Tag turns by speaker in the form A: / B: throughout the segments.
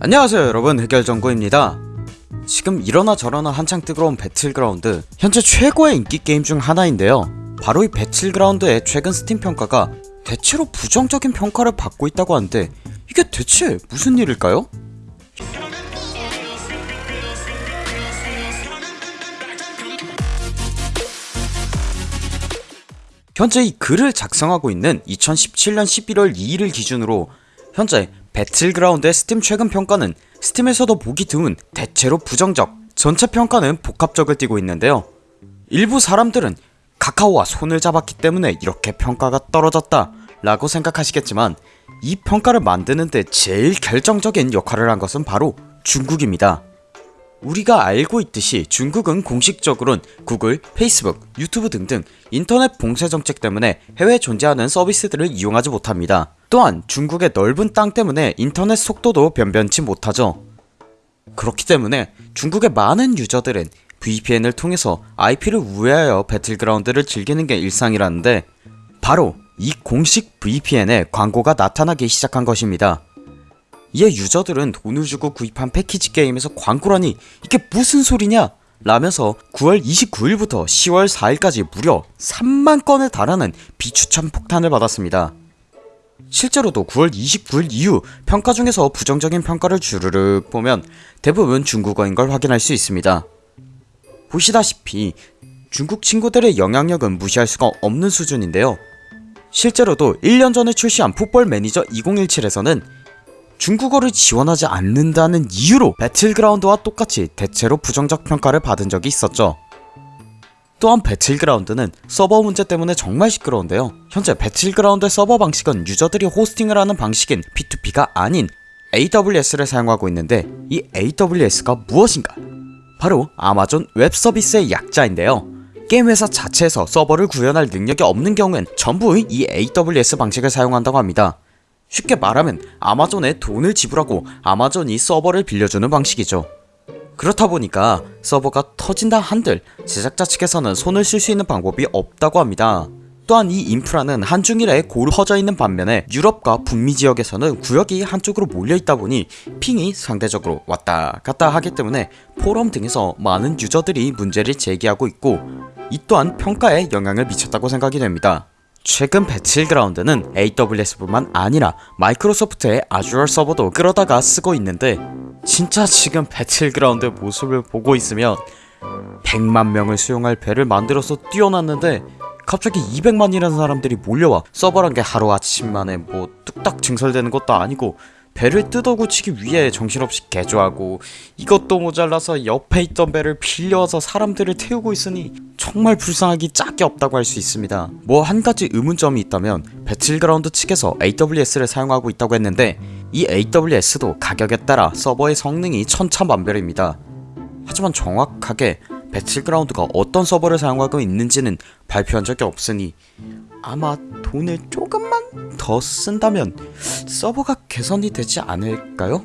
A: 안녕하세요 여러분. 해결정구입니다. 지금 이러나 저러나 한창 뜨거운 배틀그라운드 현재 최고의 인기 게임 중 하나인데요. 바로 이 배틀그라운드의 최근 스팀 평가가 대체로 부정적인 평가를 받고 있다고 하는데 이게 대체 무슨 일일까요? 현재 이 글을 작성하고 있는 2017년 11월 2일을 기준으로 현재 배틀그라운드의 스팀 최근 평가는 스팀에서도 보기 드문 대체로 부정적 전체 평가는 복합적을 띠고 있는데요 일부 사람들은 카카오와 손을 잡았기 때문에 이렇게 평가가 떨어졌다 라고 생각하시겠지만 이 평가를 만드는데 제일 결정적인 역할을 한 것은 바로 중국입니다 우리가 알고 있듯이 중국은 공식적으로는 구글, 페이스북, 유튜브 등등 인터넷 봉쇄 정책 때문에 해외에 존재하는 서비스들을 이용하지 못합니다. 또한 중국의 넓은 땅 때문에 인터넷 속도도 변변치 못하죠. 그렇기 때문에 중국의 많은 유저들은 VPN을 통해서 IP를 우회하여 배틀그라운드를 즐기는 게 일상이라는데 바로 이 공식 VPN에 광고가 나타나기 시작한 것입니다. 이에 유저들은 돈을 주고 구입한 패키지 게임에서 광고라니 이게 무슨 소리냐 라면서 9월 29일부터 10월 4일까지 무려 3만 건에 달하는 비추천 폭탄을 받았습니다. 실제로도 9월 29일 이후 평가 중에서 부정적인 평가를 주르륵 보면 대부분 중국어인 걸 확인할 수 있습니다. 보시다시피 중국 친구들의 영향력은 무시할 수가 없는 수준인데요. 실제로도 1년 전에 출시한 풋볼 매니저 2017에서는 중국어를 지원하지 않는다는 이유로 배틀그라운드와 똑같이 대체로 부정적 평가를 받은 적이 있었죠. 또한 배틀그라운드는 서버 문제 때문에 정말 시끄러운데요. 현재 배틀그라운드 서버 방식은 유저들이 hosting을 하는 방식인 P2P가 아닌 AWS를 사용하고 있는데 이 AWS가 무엇인가? 바로 아마존 웹 서비스의 약자인데요. 게임 회사 자체에서 서버를 구현할 능력이 없는 경우엔 전부 이 AWS 방식을 사용한다고 합니다. 쉽게 말하면 아마존에 돈을 지불하고 아마존이 서버를 빌려주는 방식이죠. 그렇다 보니까 서버가 터진다 한들 제작자 측에서는 손을 쓸 수 있는 방법이 없다고 합니다. 또한 이 인프라는 한중일에 고루 퍼져 있는 반면에 유럽과 북미 지역에서는 구역이 한쪽으로 몰려 있다 보니 ping이 상대적으로 왔다 갔다 하기 때문에 포럼 등에서 많은 유저들이 문제를 제기하고 있고 이 또한 평가에 영향을 미쳤다고 생각이 됩니다. 최근 배틀그라운드는 AWS뿐만 아니라 마이크로소프트의 Azure 서버도 끌어다가 쓰고 있는데 진짜 지금 배틀그라운드 모습을 보고 있으면 100만 명을 수용할 배를 만들어서 띄워놨는데 갑자기 200만이라는 사람들이 몰려와 서버란 게 하루아침 만에 뭐 뚝딱 증설되는 것도 아니고 배를 뜯어고치기 위해 정신없이 개조하고 이것도 모자라서 옆에 있던 배를 빌려와서 사람들을 태우고 있으니 정말 불쌍하기 짝이 없다고 할 수 있습니다. 뭐 한가지 의문점이 있다면 배틀그라운드 측에서 AWS를 사용하고 있다고 했는데 이 AWS도 가격에 따라 서버의 성능이 천차만별입니다. 하지만 정확하게 배틀그라운드가 어떤 서버를 사용하고 있는지는 발표한 적이 없으니 아마 돈을 조금만 더 쓴다면 서버가 개선이 되지 않을까요?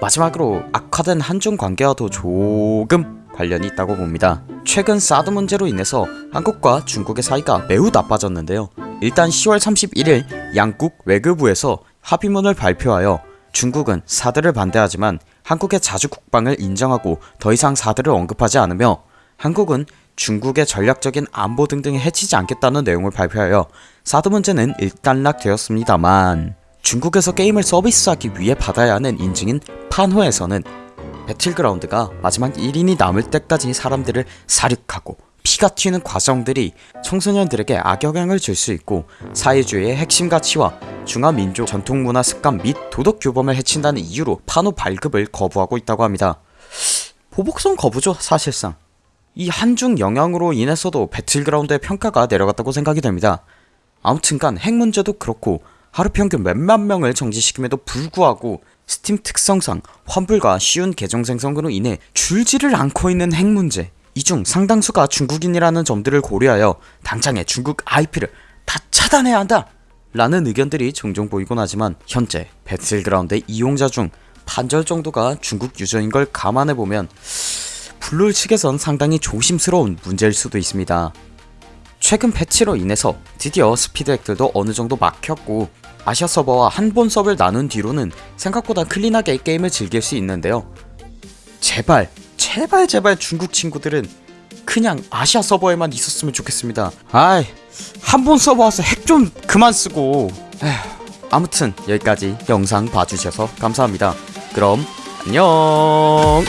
A: 마지막으로 악화된 한중 관계와도 조금 관련이 있다고 봅니다. 최근 사드 문제로 인해서 한국과 중국의 사이가 매우 나빠졌는데요. 일단 10월 31일 양국 외교부에서 합의문을 발표하여 중국은 사드를 반대하지만 한국의 자주 국방을 인정하고 더 이상 사드를 언급하지 않으며 한국은 중국의 전략적인 안보 등등에 해치지 않겠다는 내용을 발표하여 사드 문제는 일단락되었습니다만 중국에서 게임을 서비스하기 위해 받아야 하는 인증인 판호에서는 배틀그라운드가 마지막 1인이 남을 때까지 사람들을 사륙하고 피가 튀는 과정들이 청소년들에게 악영향을 줄 수 있고 사회주의의 핵심 가치와 중화민족 전통문화 습관 및 도덕 규범을 해친다는 이유로 판호 발급을 거부하고 있다고 합니다. 보복성 거부죠 사실상 이 한중 영향으로 인해서도 배틀그라운드의 평가가 내려갔다고 생각이 됩니다. 아무튼간 핵 문제도 그렇고 하루 평균 몇만 명을 정지시킴에도 불구하고 스팀 특성상 환불과 쉬운 계정 생성으로 인해 줄지를 않고 있는 핵 문제 이 중 상당수가 중국인이라는 점들을 고려하여 당장에 중국 IP를 다 차단해야 한다 라는 의견들이 종종 보이곤 하지만 현재 배틀그라운드 이용자 중 반절 정도가 중국 유저인 걸 감안해보면 블루홀 측에선 상당히 조심스러운 문제일 수도 있습니다. 최근 패치로 인해서 드디어 스피드 핵들도 어느정도 막혔고 아시아 서버와 한본 서버를 나눈 뒤로는 생각보다 clean하게 게임을 즐길 수 있는데요. 제발, 제발, 제발 중국 친구들은 그냥 아시아 서버에만 있었으면 좋겠습니다. 아이, 한본 서버 와서 핵 좀 그만 쓰고. 에휴, 아무튼 여기까지 영상 봐주셔서 감사합니다. 그럼 안녕.